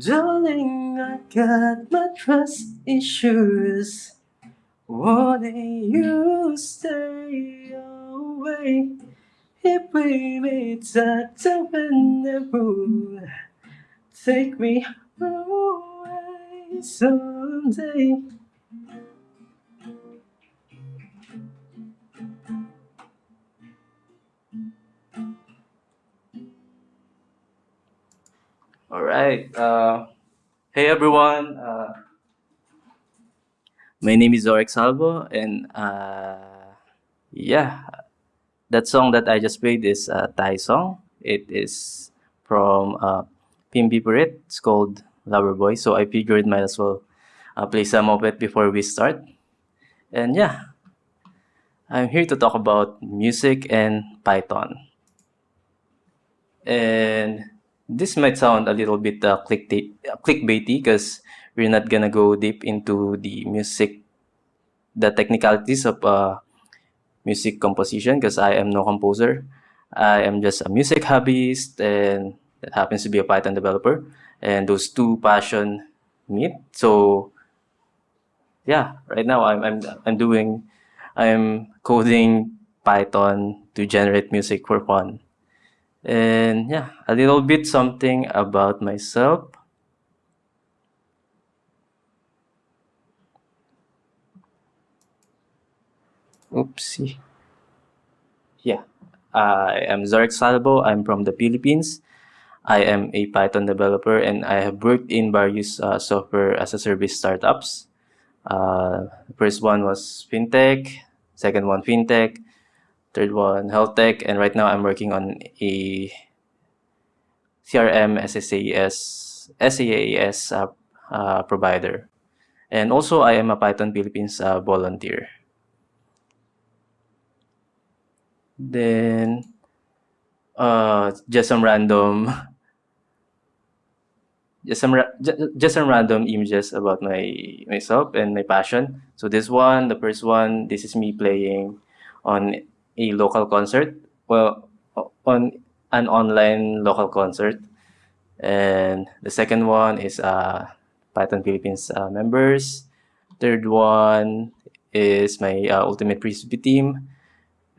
Darling, I got my trust issues. Wanting you stay away. If we meet at the room, take me away someday. All right. Uh, hey everyone. Uh, my name is Zorek Salvo, and uh, yeah, that song that I just played is a Thai song. It is from uh, Pimpi. It's called Lover Boy. So I figured might as well uh, play some of it before we start. And yeah, I'm here to talk about music and Python. And this might sound a little bit uh, clickbaity because we're not gonna go deep into the music, the technicalities of uh, music composition because I am no composer. I am just a music hobbyist and that happens to be a Python developer. And those two passion meet. So yeah, right now I'm, I'm, I'm doing, I'm coding Python to generate music for fun. And yeah, a little bit something about myself. Oopsie. Yeah, I am Zarek Salvo. I'm from the Philippines. I am a Python developer and I have worked in various uh, software as a service startups. Uh, first one was FinTech, second one FinTech, third one health tech and right now i'm working on a crm SSAS, SaaS uh, uh, provider. And also i am a python philippines uh, volunteer. Then uh, just some random just some just some random images about my myself and my passion. So this one the first one this is me playing on a local concert, well, on an online local concert. And the second one is uh, Python Philippines uh, members. Third one is my uh, Ultimate Frisbee team.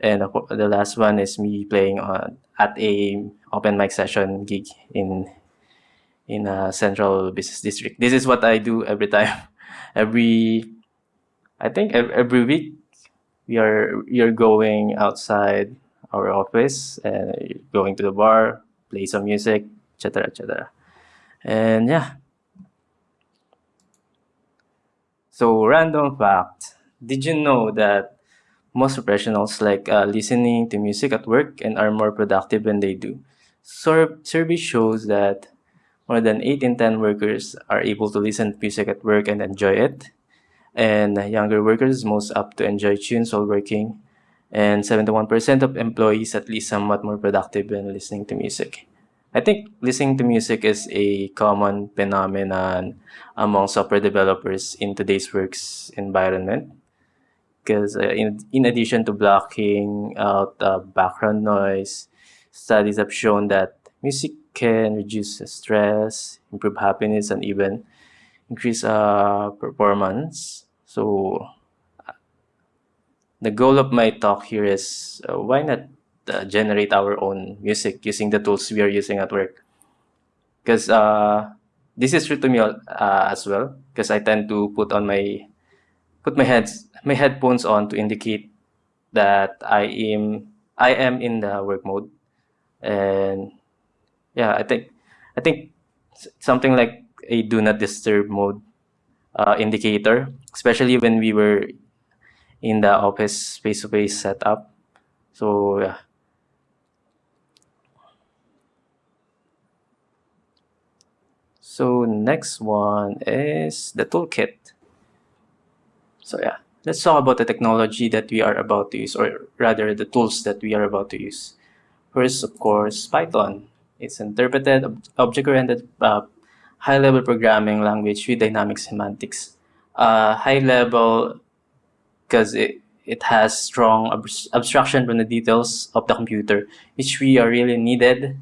And the last one is me playing on, at a open mic session gig in in a central business district. This is what I do every time. every, I think every week are you're going outside our office and going to the bar, play some music, etc., etc. And yeah. So random fact: Did you know that most professionals like uh, listening to music at work and are more productive when they do? Sur survey shows that more than 8 in 10 workers are able to listen to music at work and enjoy it and younger workers most apt to enjoy tunes while working, and 71% of employees at least somewhat more productive when listening to music. I think listening to music is a common phenomenon among software developers in today's works environment. Because uh, in, in addition to blocking out uh, background noise, studies have shown that music can reduce stress, improve happiness, and even increase uh, performance. So the goal of my talk here is uh, why not uh, generate our own music using the tools we are using at work. Because uh, this is true to me uh, as well. Because I tend to put on my put my heads my headphones on to indicate that I am I am in the work mode, and yeah, I think I think something like a do not disturb mode uh, indicator, especially when we were in the office face-to-face -face setup. So yeah. So next one is the toolkit. So yeah, let's talk about the technology that we are about to use, or rather the tools that we are about to use. First, of course, Python. It's interpreted object-oriented uh, high-level programming language with dynamic semantics. Uh, high level because it, it has strong ab abstraction from the details of the computer, which we are really needed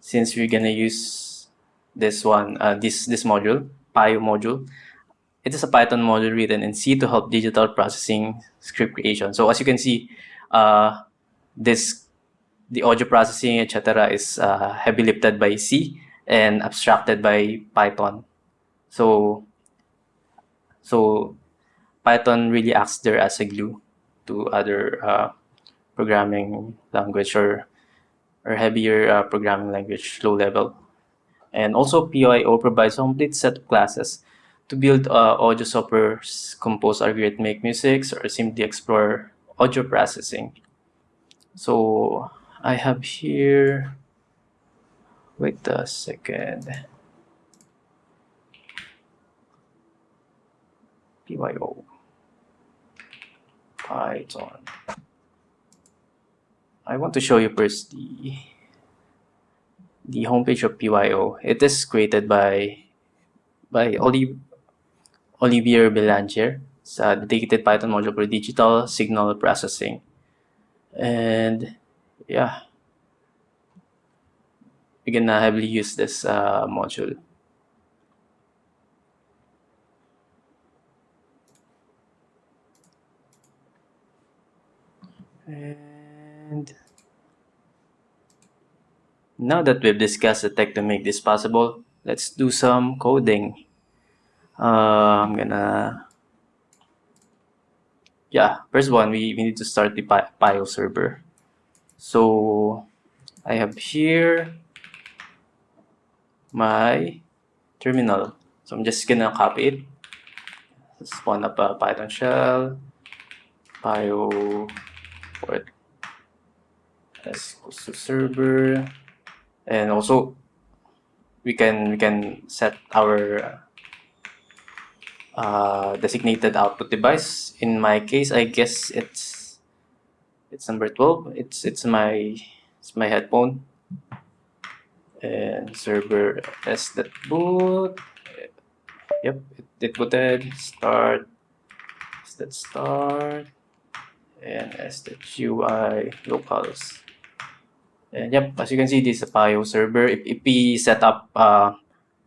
since we're gonna use this one, uh, this this module, PYO module. It is a Python module written in C to help digital processing script creation. So as you can see, uh, this the audio processing, etc., is uh, heavy lifted by C and abstracted by Python. So, so Python really acts there as a glue to other uh, programming language or or heavier uh, programming language, low level. And also PYO provides a complete set of classes to build uh, audio software, compose algorithmic music, or simply explore audio processing. So I have here, wait a second, PYO, Python. I want to show you first the the homepage of PYO. It is created by by Olive, Olivier Belanger. It's a dedicated Python module for digital signal processing. And yeah, we're gonna heavily use this uh, module. And now that we've discussed the tech to make this possible, let's do some coding. Uh, I'm gonna, yeah, first one, we, we need to start the PYO server. So I have here my terminal. So I'm just gonna copy it. Spawn up a Python shell, PYO port as to server and also we can we can set our uh, designated output device in my case I guess it's it's number 12 it's it's my it's my headphone and server s that boot yep it, it booted start that start and s that ui locals and yep, as you can see, this is a PYO server. If, if we set up uh,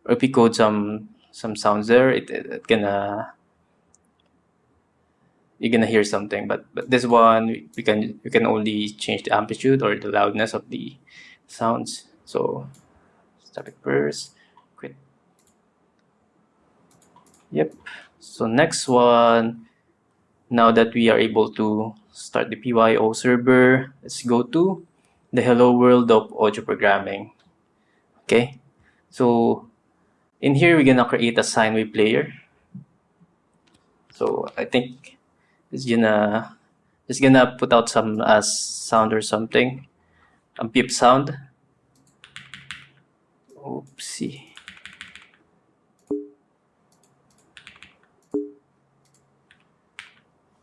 or if we code some some sounds there, it, it, it gonna you're gonna hear something. But but this one we can you can only change the amplitude or the loudness of the sounds. So start it first. Quit. Yep. So next one. Now that we are able to start the PYO server, let's go to the hello world of audio programming. Okay, so in here we're gonna create a sine wave player. So I think it's gonna it's gonna put out some uh, sound or something, a beep sound. Oopsie.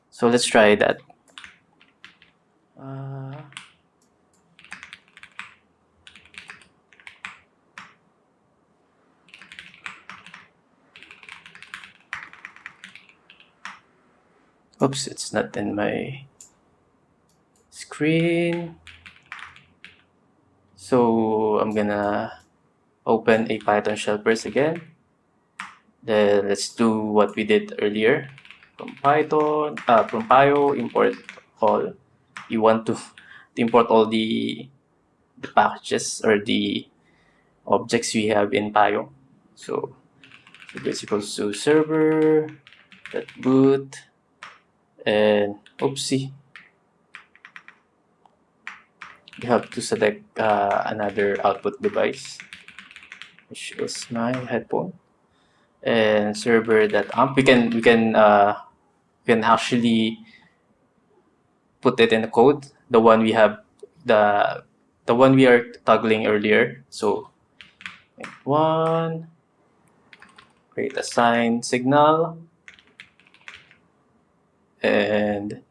So let's try that. Uh, oops it's not in my screen so I'm gonna open a Python shell first again. Then let's do what we did earlier. From Python uh, from PYO import all. You want to, to import all the the packages or the objects we have in Pyo. so, so this equals to server that boot and oopsie. You have to select uh, another output device which is my headphone and server that amp we can we can uh, we can actually put it in the code the one we have the the one we are toggling earlier. So one create a sine signal and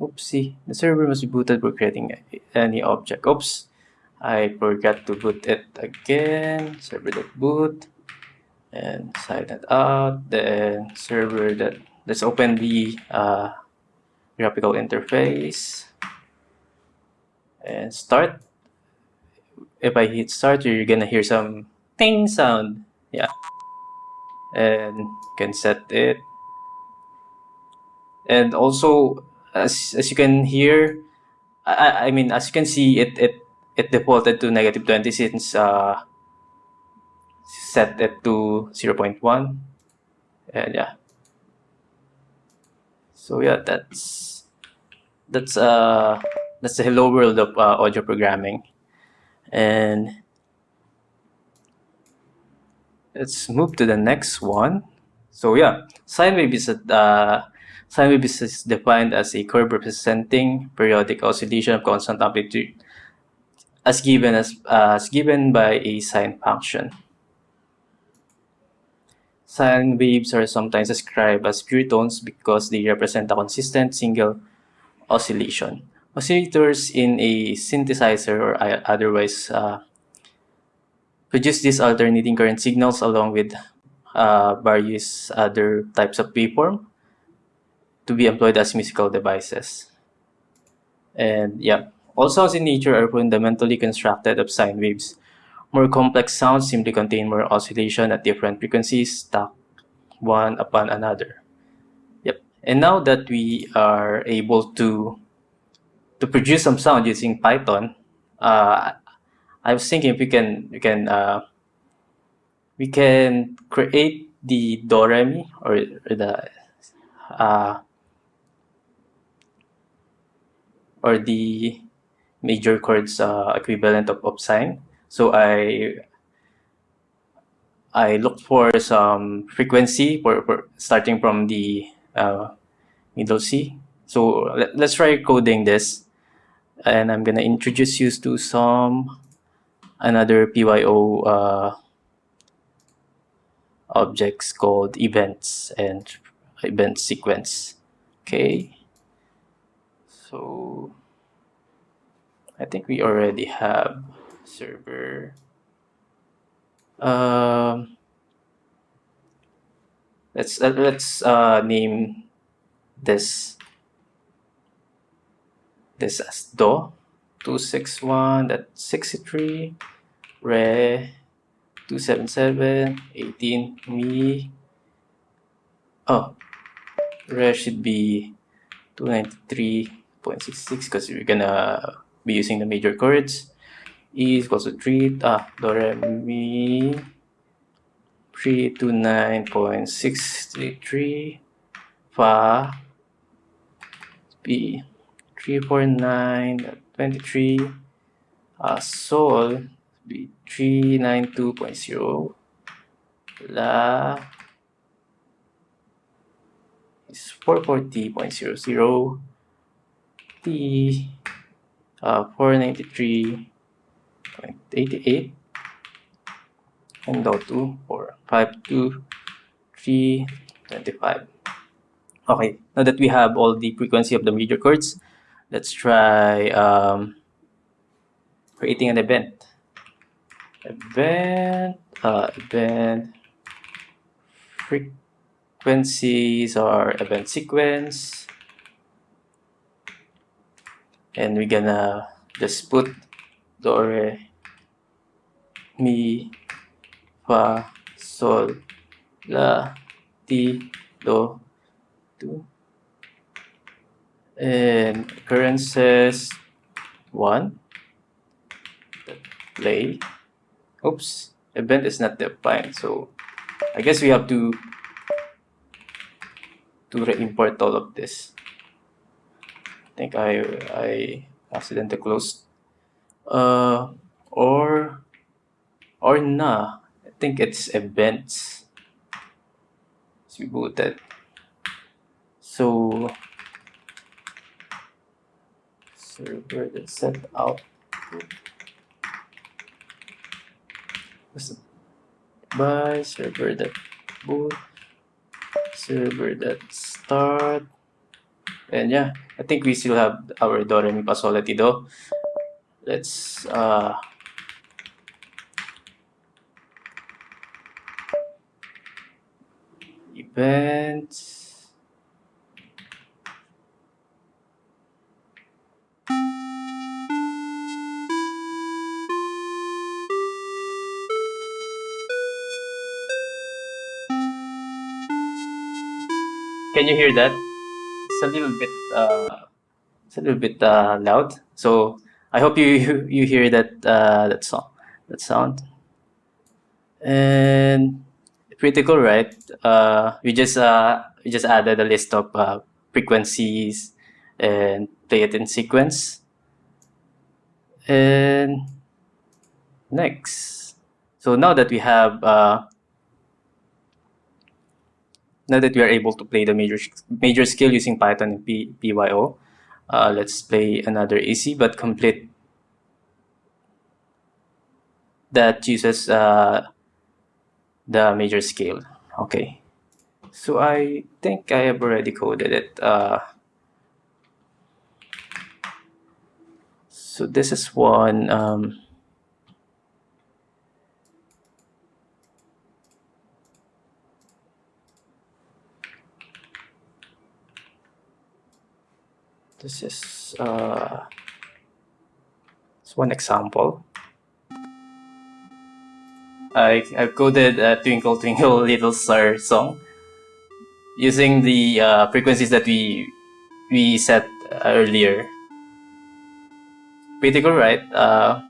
Oopsie, the server must be booted for creating any object. Oops, I forgot to boot it again. Server.boot and side that out. Then server that let's open the uh, graphical interface and start. If I hit start, you're gonna hear some ting sound. Yeah, and can set it. And also as, as you can hear, I, I mean, as you can see, it, it, it defaulted to negative 20 since uh, set it to 0.1. And yeah. So yeah, that's that's uh that's the hello world of uh, audio programming, and let's move to the next one. So yeah, sine wave is a uh, Sine wave is defined as a curve representing periodic oscillation of constant amplitude as given as, uh, as given by a sine function. Sine waves are sometimes described as pure tones because they represent a consistent single oscillation. Oscillators in a synthesizer or otherwise uh, produce these alternating current signals along with uh, various other types of waveform to be employed as musical devices. And yeah, all sounds in nature are fundamentally constructed of sine waves. More complex sounds simply contain more oscillation at different frequencies stacked one upon another. Yep. And now that we are able to to produce some sound using Python, uh, I was thinking if we can we can uh, we can create the do re mi or, or the uh, or the major chords uh, equivalent of opsine. So I I looked for some frequency for, for starting from the uh, middle C. So let, let's try coding this, and I'm gonna introduce you to some another PYO uh, objects called events and event sequence. Okay so I think we already have server. Um, let's uh, let's uh, name this this as do. 261 that 63 re 277 18 me oh re should be 293 0.66 because we're gonna be using the major chords. E is equal to 3, ah, do re mi 329.633 fa b 349.23 uh, sol b 392.0 la is 440.00 uh, 493.88 and low 2 for 52325. Okay, now that we have all the frequency of the major chords, let's try um, creating an event. Event, uh, event, frequencies or event sequence and we're gonna just put do mi fa sol la ti do do and occurrences one. Play. Oops event is not defined so I guess we have to to re-import all of this think I I accidentally closed. Uh, or or nah I think it's events. Let's reboot that. So server that sent out. What's the by server that boot. Server that start. And yeah, I think we still have our daughter. re mi fa. Let's uh, event. Can you hear that? It's a little bit uh, it's a little bit uh, loud. So I hope you you, hear that uh, that song that sound. And pretty cool, right? We just we just added a list of frequencies and play it in sequence. And next, so now that we have uh, now that we are able to play the major major scale using Python and PYO, uh, let's play another easy but complete that uses uh, the major scale. Okay, so I think I have already coded it. Uh, so this is one. Um, this is uh, it's one example. I, I coded a Twinkle Twinkle Little Star song using the uh, frequencies that we we set earlier. Pretty cool, right? Uh,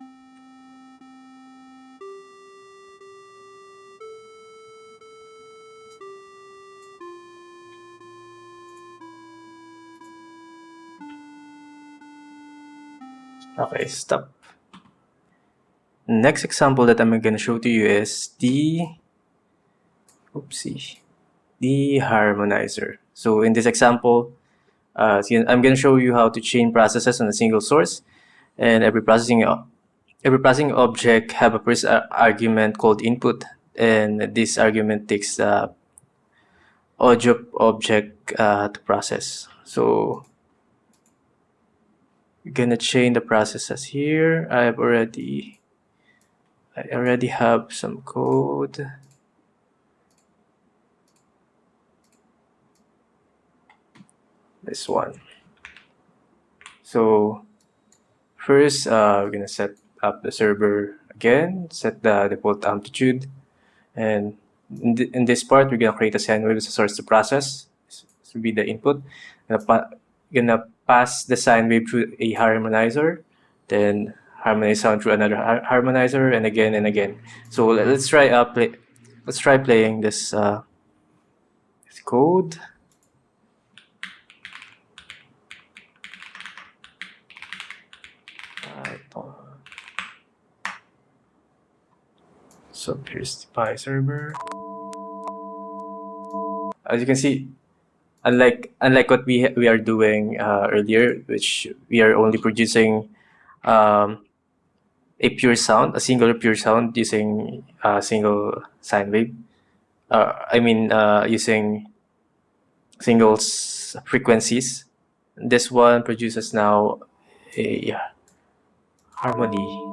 okay, stop. Next example that I'm going to show to you is the, oopsie, the harmonizer. So in this example, uh, I'm going to show you how to chain processes on a single source and every processing every processing object have a first argument called input and this argument takes uh, audio object uh, to process. So we're gonna chain the processes here. I've already I already have some code. This one. So first, uh, we're gonna set up the server again, set the default amplitude, and in, th in this part, we're gonna create a sine wave as a source to process. This will be the input. Gonna, gonna pass the sine wave through a harmonizer, then harmonize sound through another harmonizer and again and again. So let's try uh, play. Let's try playing this, uh, this code. So here's the Pi server. As you can see, unlike unlike what we we are doing uh, earlier, which we are only producing um, a pure sound, a single pure sound using a single sine wave. Uh, I mean, uh, using single frequencies. This one produces now a harmony.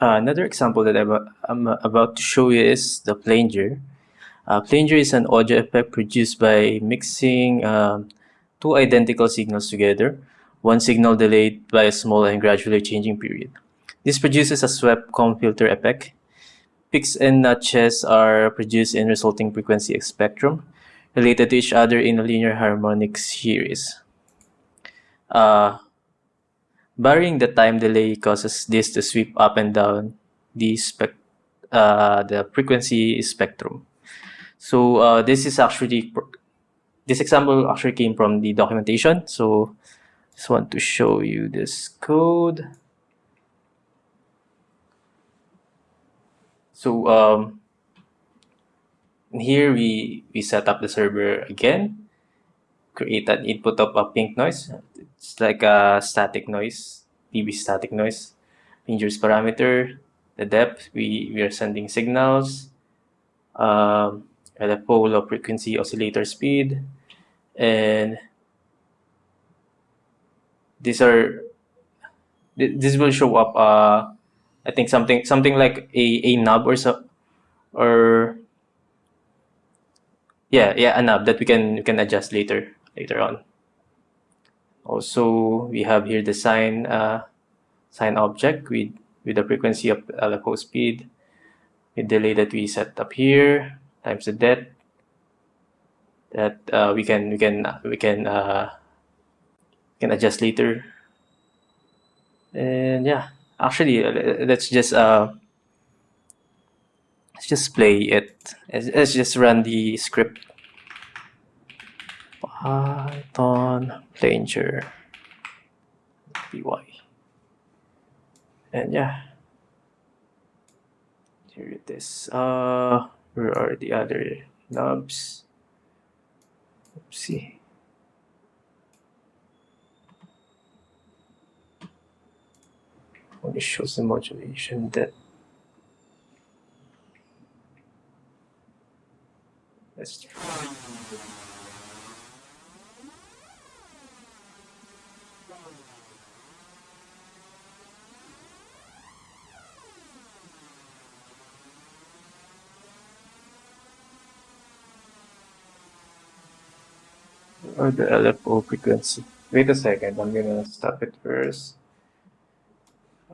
Uh, another example that I'm about to show you is the flanger. Uh, flanger is an audio effect produced by mixing um, two identical signals together, one signal delayed by a small and gradually changing period. This produces a swept comb filter effect. Peaks and notches are produced in resulting frequency spectrum related to each other in a linear harmonic series. Uh, varying the time delay causes this to sweep up and down the, spec uh, the frequency spectrum. So uh, this is actually, this example actually came from the documentation. So just want to show you this code. So um, here we, we set up the server again, create an input of a pink noise. It's like a static noise, dB static noise. Fingers parameter, the depth, we, we are sending signals. Um, at a pole of frequency oscillator speed and these are this will show up uh I think something something like a, a knob or so or yeah yeah a knob that we can we can adjust later later on Also, we have here the sine uh, sine object with with the frequency of LFO speed, with delay that we set up here times the det that uh, we can we can we can uh, can adjust later. And yeah, actually, let's just uh, let's just play it. Let's just run the script. Python Flanger py. And yeah, here it is. Uh, where are the other knobs? Let's see. Only shows the modulation that let's try. Or the LFO frequency. Wait a second, I'm gonna stop it first.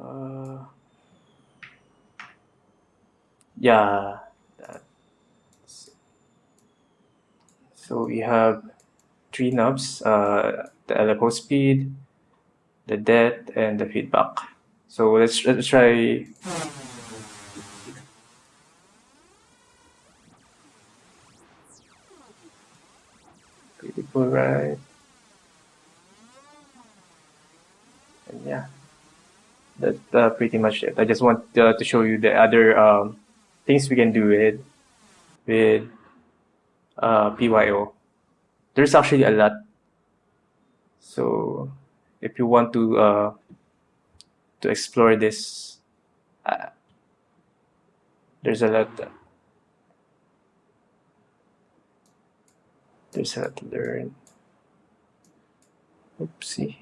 Uh, yeah, so we have three knobs, uh, the LFO speed, the depth, and the feedback. So let's, let's try right? And yeah. That's uh, pretty much it. I just want uh, to show you the other um, things we can do with with uh, pyo there's actually a lot. So if you want to uh, to explore this uh, there's a lot There's how to learn. Oopsie.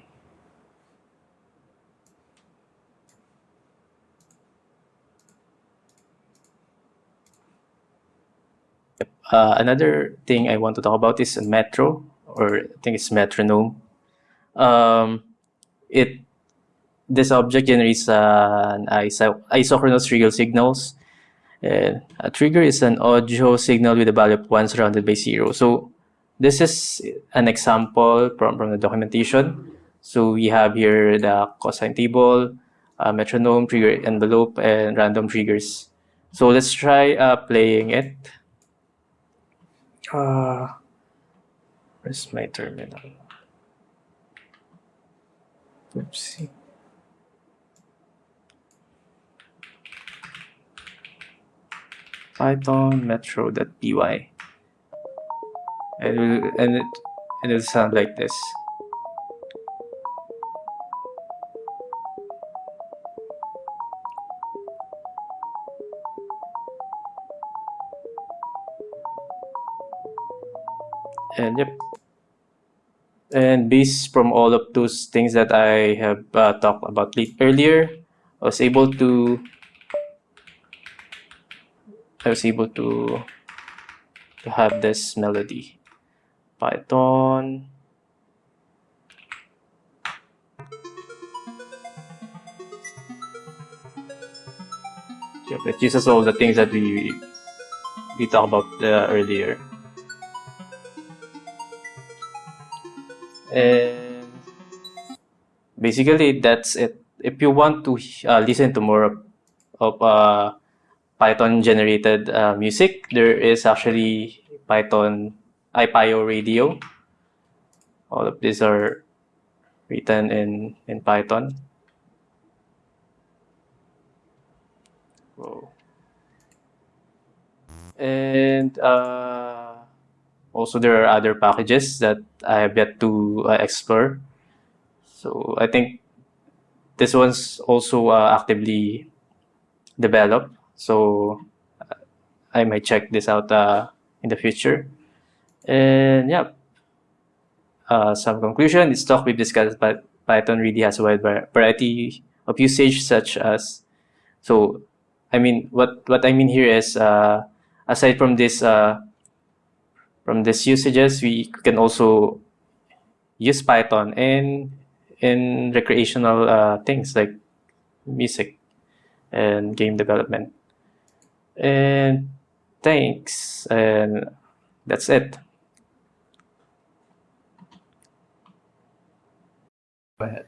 Uh, another thing I want to talk about is a metro, or I think it's metronome. Um, it this object generates an iso isochronous trigger signals. And a trigger is an audio signal with a value of 1 surrounded by 0. So this is an example from, from the documentation. So we have here the cosine table, uh, metronome, trigger envelope, and random triggers. So let's try uh, playing it. Uh, where's my terminal? Oopsie. Python metro.py and it will, and it and it'll sound like this. And yep. And based from all of those things that I have uh, talked about earlier, I was able to I was able to to have this melody. Python. Yep, it uses all the things that we we talked about uh, earlier. And basically, that's it. If you want to uh, listen to more of, of uh, Python generated uh, music, there is actually Python IPyO radio. All of these are written in, in Python. Whoa. And uh, also there are other packages that I have yet to uh, explore. So I think this one's also uh, actively developed. So uh, I might check this out uh, in the future. And yeah, uh, some conclusion, this talk we've discussed, but Python really has a wide variety of usage such as, so I mean, what, what I mean here is, uh, aside from this, uh, from this usages, we can also use Python in in recreational uh, things like music and game development. And thanks, and that's it. Ahead.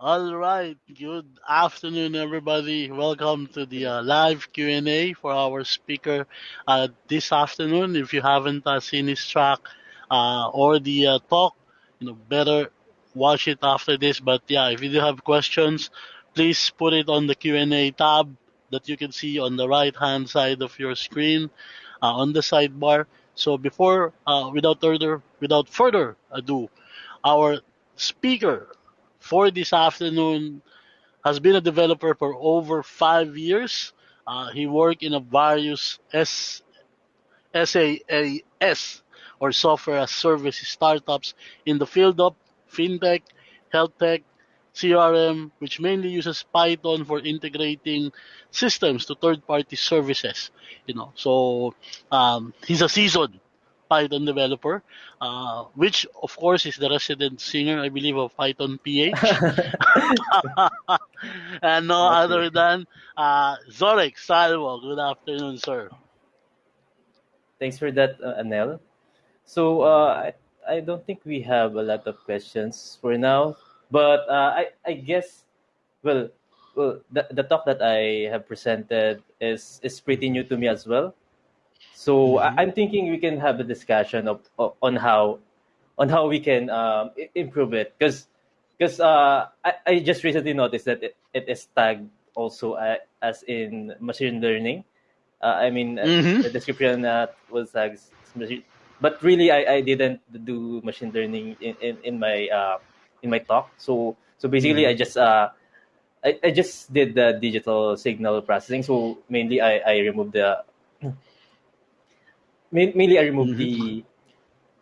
All right. Good afternoon, everybody. Welcome to the uh, live Q&A for our speaker uh, this afternoon. If you haven't uh, seen his track uh, or the uh, talk, you know, better watch it after this. But yeah, if you do have questions, please put it on the Q&A tab that you can see on the right-hand side of your screen uh, on the sidebar. So before, without further, without further ado, our speaker for this afternoon has been a developer for over five years. Uh, he worked in a various S- SaaS or software as service startups in the field of fintech, health tech, CRM, which mainly uses Python for integrating systems to third-party services. You know, so um, he's a seasoned Python developer, uh, which of course is the resident singer, I believe, of Python PH. and no That's other than uh, Zorek Salvo. Good afternoon, sir. Thanks for that, uh, Anel. So uh, I, I don't think we have a lot of questions for now, but uh, I, I guess, well, well, the, the talk that I have presented is is pretty new to me as well. So I, hmm I'm thinking we can have a discussion of, of on how on how we can um, improve it because because uh, I, I just recently noticed that it, it is tagged also uh, as in machine learning. Uh, I mean, uh, hmm the description uh, was tagged machine, but really I, I didn't do machine learning in, in, in my uh, in my talk. So so basically I hmm just uh, I, I just did the digital signal processing. So mainly I, I removed the mainly I removed hmm the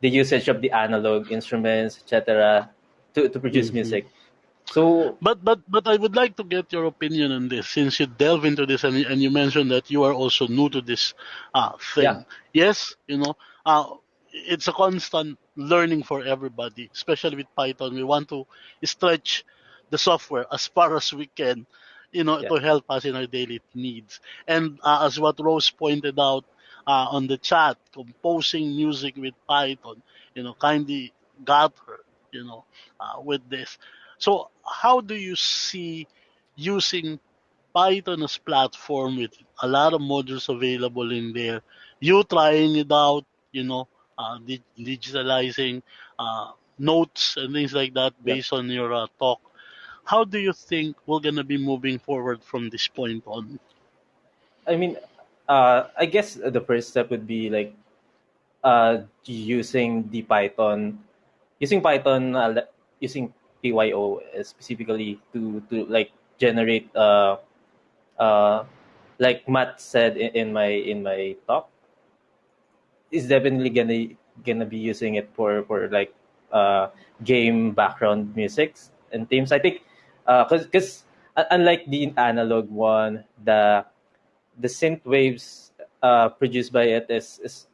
the usage of the analog instruments, etc., to, to produce hmm music. So But but but I would like to get your opinion on this since you delve into this and, and you mentioned that you are also new to this uh, yeah, thing. Yes, you know, uh, it's a constant learning for everybody, especially with Python. We want to stretch the software as far as we can, you know, yeah, to help us in our daily needs. And uh, as what Rose pointed out uh, on the chat, composing music with Python, you know, kindly got her, you know, uh, with this. So how do you see using Python as platform with a lot of modules available in there? You trying it out, you know, uh, di- digitalizing uh, notes and things like that based on your uh, talk. How do you think we're gonna be moving forward from this point on? I mean, uh, I guess the first step would be like uh, using the Python, using Python, uh, using PYO specifically to to like generate uh uh like Matt said in, in my in my talk is definitely gonna gonna be using it for for like uh game background musics and themes. I think uh because because unlike the analog one, the the synth waves uh produced by it is is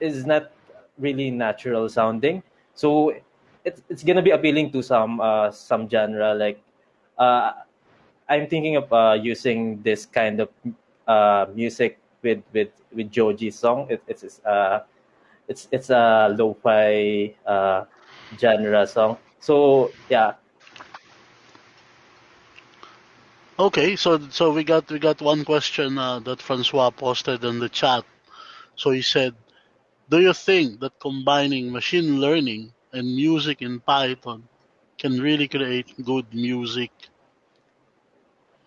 is not really natural sounding. So it's it's gonna be appealing to some uh some genre like uh I'm thinking of uh using this kind of uh music with with with Joji's song. It, it's uh it's it's a lo-fi uh genre song. So yeah, Okay, so so we got we got one question uh, that Francois posted in the chat. So he said, "Do you think that combining machine learning and music in Python can really create good music?"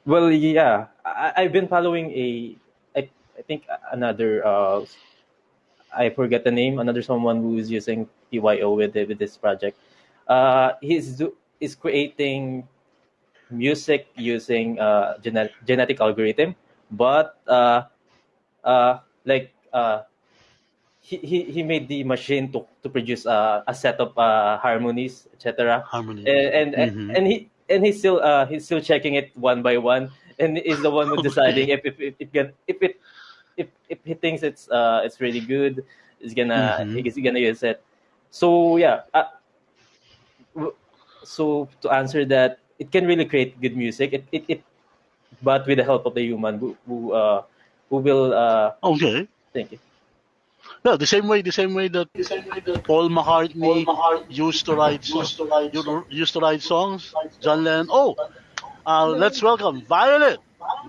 well yeah, I, I've been following a I, I think another uh I forget the name. Another someone who is using PYO with with this project. Uh, he's do, is creating music using uh genet- genetic algorithm, but uh uh like uh he, he, he made the machine to, to produce uh, a set of uh, harmonies, etc. Harmony. And, and Mm-hmm. and he and he's still uh he's still checking it one by one, and is the one who's deciding Okay. if if if, if, can- if it if if he thinks it's uh it's really good, he's gonna Mm-hmm. he's gonna use it. So yeah, uh, so to answer that, it can really create good music. It it, it but with the help of the human who who uh who will uh Okay. thank you. No, the same way, the same way that Paul McCartney used to write, so- you- used to write songs. John Lennon. Oh, uh, let's welcome Violet.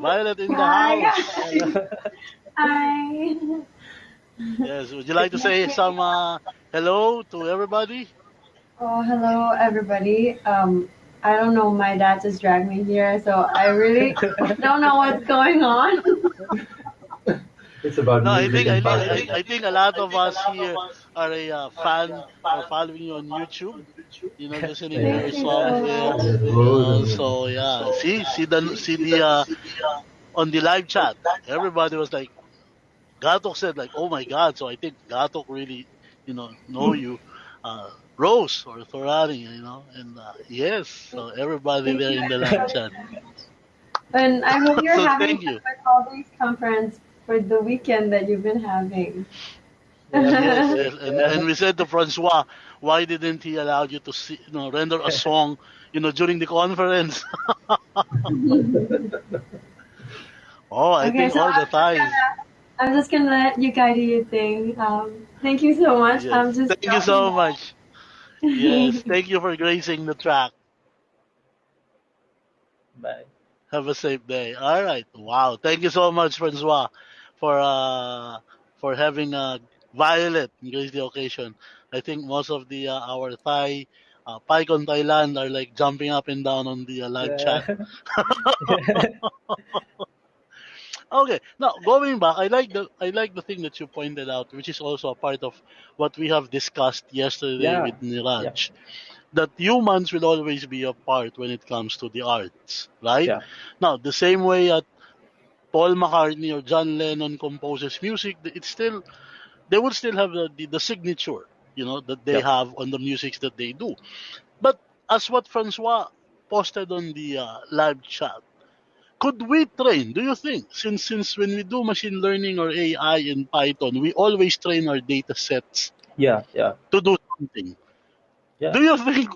Violet in the Hi. house. Hi. Yes. Would you like to say some uh, hello to everybody? Oh, hello, everybody. Um, I don't know. My dad just dragged me here, so I really don't know what's going on. It's about No, I music think I think politics. I, I think a lot of us here are a uh, fan or following you on YouTube. You know, listening to your Thank you songs so Uh, so yeah, see, see the see the uh, on the live chat, everybody was like, Gatok said like, oh my god. So I think Gatok really, you know, know you, uh, Rose or Thorani, you know, and uh, yes, so everybody there in the live chat. And I hope you're So having thank you. a colleagues conference for the weekend that you've been having. Yes, yes. And, and we said to Francois, why didn't he allow you to see, you know, render a song, you know, during the conference? oh, I Okay, think so all the I'm just time. gonna, I'm just gonna let you guide your thing. Um, thank you so much. Yes. I'm just Thank you so much. By. Yes, thank you for gracing the track. Bye. Have a safe day. All right. Wow. Thank you so much, Francois, for uh for having uh Violet in grace the occasion. I think most of the uh, our Thai uh, PyCon Thailand are like jumping up and down on the uh, live chat. Okay. Now going back, I like the I like the thing that you pointed out, which is also a part of what we have discussed yesterday Yeah. with Niraj. That humans will always be a part when it comes to the arts, right? Yeah. Now the same way that Paul McCartney or John Lennon composes music, it's still they would still have the, the, the signature, you know, that they Yeah. have on the musics that they do. But as what Francois posted on the uh, live chat, could we train? Do you think since since when we do machine learning or AI in Python, we always train our data sets yeah, yeah, to do something? Yeah. Do you think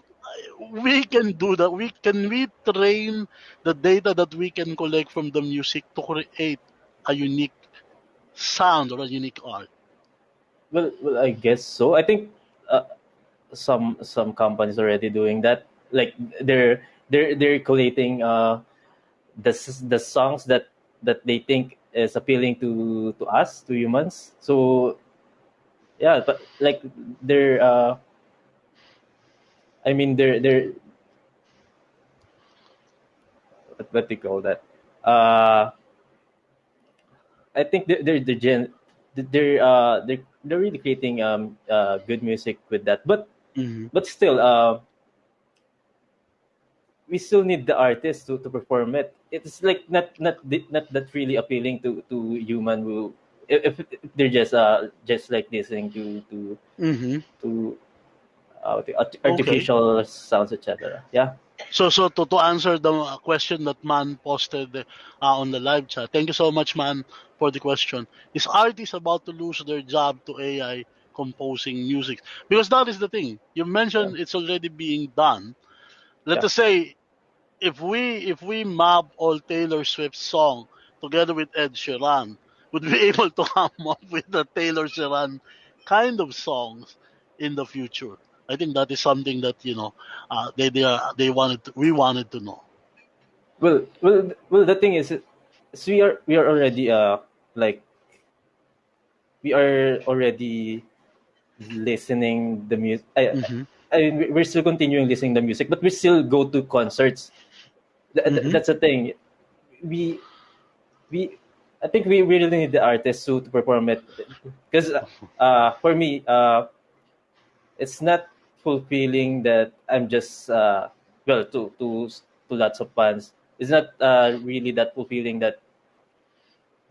we can do that? We can we train the data that we can collect from the music to create a unique sound or a unique art? Well, well, I guess so. I think uh, some some companies already doing that. Like they're they're they're collating uh the the songs that that they think is appealing to to us to humans. So yeah, but like they're uh I mean they're they're what, what do you call that? Uh I think they're they're, they're gen they're uh they're they're really creating um uh good music with that. But hmm but still uh we still need the artist to, to perform it. It's like not not di- not that really appealing to to human who if, if they're just uh just like listening to to hmm to uh, the art- artificial sounds etc. Yeah. So, so to, to answer the uh, question that Man posted uh, on the live chat, thank you so much, Man, for the question. Is artists about to lose their job to AI composing music? Because that is the thing. You mentioned it's already being done. Let Yeah. us say if we if we map all Taylor Swift song together with Ed Sheeran, would be able to come up with the Taylor Sheeran kind of songs in the future? I think that is something that you know uh, they they are, they wanted to, we wanted to know. Well, well, well. The thing is, is we are we are already uh like we are already listening the music. I, Mhm. I mean, we- we're still continuing listening the music, but we still go to concerts. Th- th- Mhm. That's the thing. We we I think we really need the artist to, to perform it because uh for me uh it's not fulfilling that I'm just uh well to to to lots of fans. It's not uh really that fulfilling that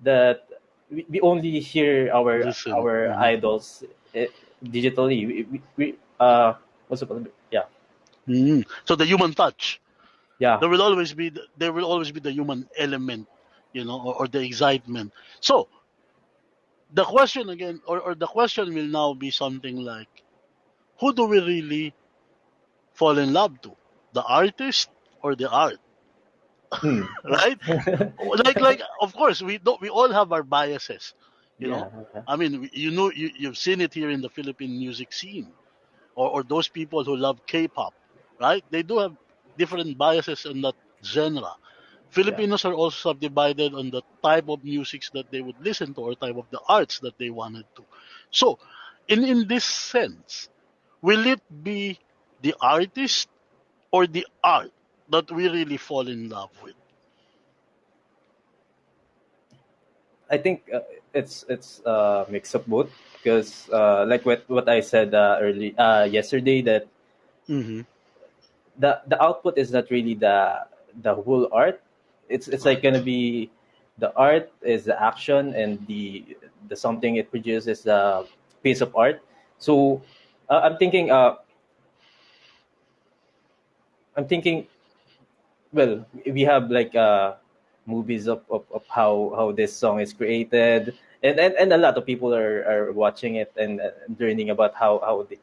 that we, we only hear our Listen. our Mhm. idols eh, digitally. We, we, we uh what's it called? Yeah, Mm. So the human touch. Yeah, There will always be the, there will always be the human element, you know, or, or the excitement. So the question again, or, or the question will now be something like, who do we really fall in love to? The artist or the art? Hmm. right? like like of course we don't we all have our biases. You yeah. know, yeah. I mean, you know, you, you've seen it here in the Philippine music scene, or, or those people who love K-pop, right? They do have different biases in that genre. Filipinos are also subdivided on the type of music that they would listen to or type of the arts that they wanted to. So, in in this sense, will it be the artist or the art that we really fall in love with? I think uh, it's it's a mix of both because uh, like what what I said uh, early uh, yesterday that Mm-hmm. The the output is not really the the whole art. It's it's like gonna be the art is the action and the the something it produces the piece of art. So uh, I'm thinking uh I'm thinking well we have like uh movies of, of, of how how this song is created and, and and a lot of people are, are watching it and uh, learning about how how the,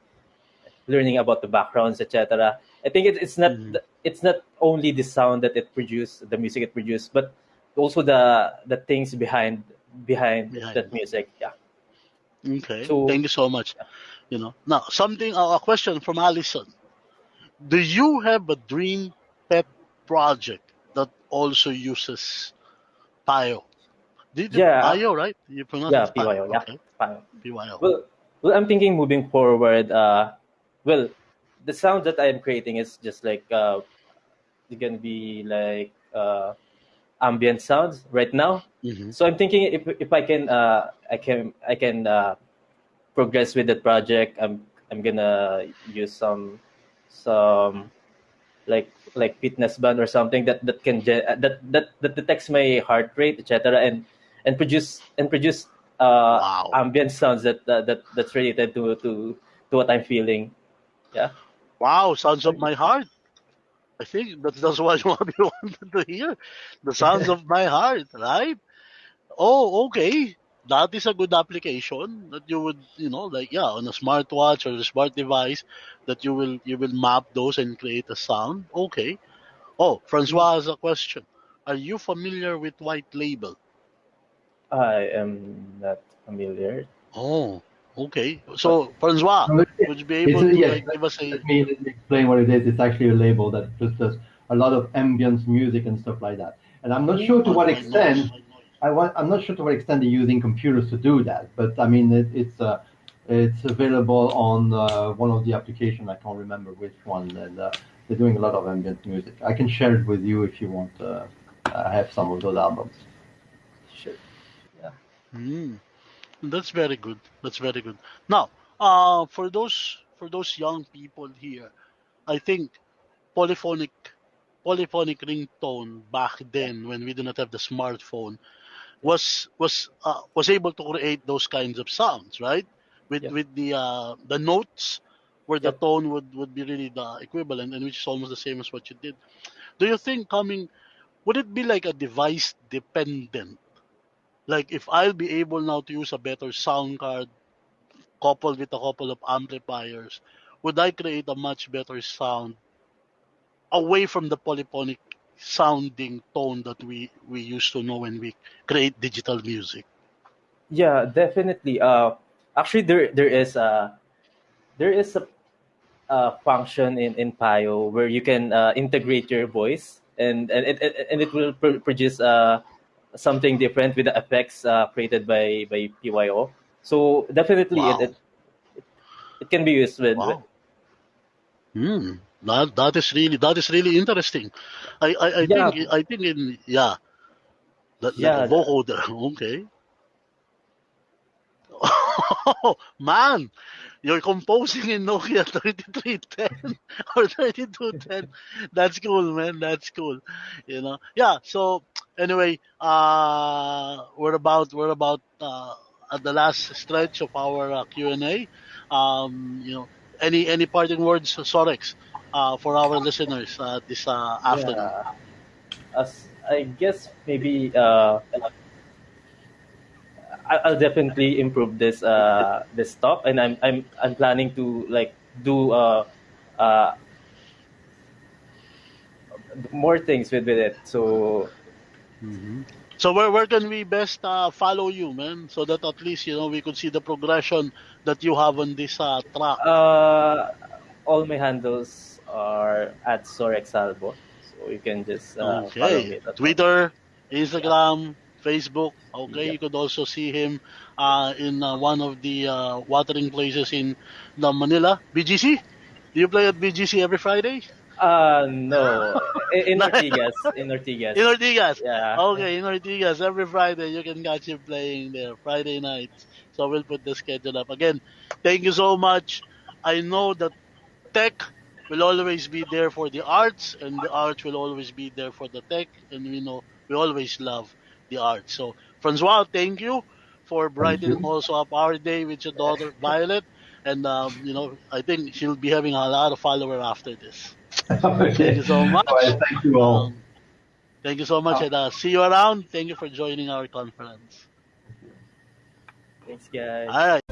learning about the backgrounds etc i think it, it's not Mm-hmm. it's not only the sound that it produced the music it produced but also the the things behind behind Behind that it. music yeah Okay. so Thank you so much. You know, now something uh, a question from Allison. Do you have a dream pet project that also uses Pio? Did you yeah Pio right? You pronounce yeah it Pio. pyo yeah Okay, Pyo. Pio. well well i'm thinking moving forward uh well the sound that i'm creating is just like uh it's gonna be like uh ambient sounds right now. Hmm so i'm thinking if if i can uh i can i can uh progress with that project i'm i'm gonna use some some like like fitness band or something that that can uh, that that that detects my heart rate etc and and produce and produce uh Wow. ambient sounds that that, that that's related to to to what i'm feeling. Yeah Wow. Sounds of my heart. I think that's that's what you wanted to hear. The sounds of my heart, right? Oh, okay. That is a good application that you would, you know, like yeah, on a smartwatch or a smart device that you will you will map those and create a sound. Okay. Oh, Francois has a question. Are you familiar with white label? i am not familiar Oh, okay. So Francois, No, would you be able a, to yes, like give us a let me, let me explain what it is. It's actually a label that just does a lot of ambience music and stuff like that. And I'm not sure to what extent I want, I'm not sure to what extent they're using computers to do that, but I mean it, it's uh, it's available on uh, one of the applications. I can't remember which one, and uh, they're doing a lot of ambient music. I can share it with you if you want. Uh, I have some of those albums. sure yeah Hmm. That's very good. That's very good. Now, uh, for those for those young people here, I think polyphonic polyphonic ringtone back then when we do not have the smartphone was was uh, was able to create those kinds of sounds, right? With yeah with the uh, the notes where the tone would, would be really the equivalent and which is almost the same as what you did. Do you think coming would it be like a device dependent? Like if I'll be able now to use a better sound card coupled with a couple of amplifiers, would I create a much better sound away from the polyphonic sounding tone that we, we used to know when we create digital music? yeah definitely uh actually there there is a there is a uh, function in in PYO where you can uh, integrate your voice and and it, and it will pr- produce uh, something different with the effects uh, created by by PYO. So definitely it Wow. it, it can be used with, with Wow. Hmm. That that is really that is really interesting. I, I, I yeah think I think in yeah, that like yeah the- vocoder. Okay. Man, you're composing in Nokia 3310 or 3210. That's cool, man. That's cool. You know. Yeah. So anyway, uh, we're about we're about uh, at the last stretch of our uh, Q and A. Um, you know, any any parting words, Sorex, uh, for our listeners uh, this uh, afternoon? yeah as I guess maybe uh I'll definitely improve this uh this stuff and I'm I'm I'm planning to like do uh, uh, more things with, with it. So So where where can we best uh, follow you, man? So that at least you know we could see the progression that you have on this uh, track. uh, all my handles are at Sorexalbo, So you can just uh, follow me. Okay. Twitter, Instagram, Facebook. Okay, Yeah. you could also see him uh, in uh, one of the uh, watering places in the Manila BGC. Do you play at BGC every Friday? Uh, no. In, in Ortigas. In Ortigas. In Ortigas. Yeah. Okay, in Ortigas every Friday you can catch him playing there Friday nights. So we'll put the schedule up again. Thank you so much. I know that tech will always be there for the arts, and the arts will always be there for the tech, and we know we always love the arts. So Francois, thank you for brightening also up our day with your daughter Violet, and um, you know I think she'll be having a lot of followers after this. okay. Thank you so much. All right, thank you all. Um, thank you so much, and uh, see you around. Thank you for joining our conference. Thanks, guys. All right.